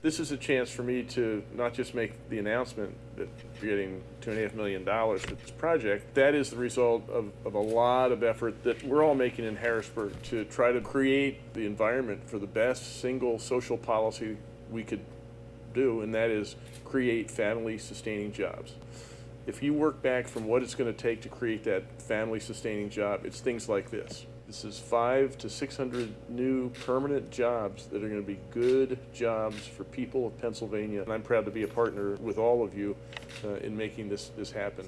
This is a chance for me to not just make the announcement that we're getting two and a half million dollars for this project. That is the result of, of a lot of effort that we're all making in Harrisburg to try to create the environment for the best single social policy we could do, and that is create family sustaining jobs. If you work back from what it's going to take to create that family sustaining job, it's things like this. This is five to 600 new permanent jobs that are going to be good jobs for people of Pennsylvania. And I'm proud to be a partner with all of you uh, in making this, this happen.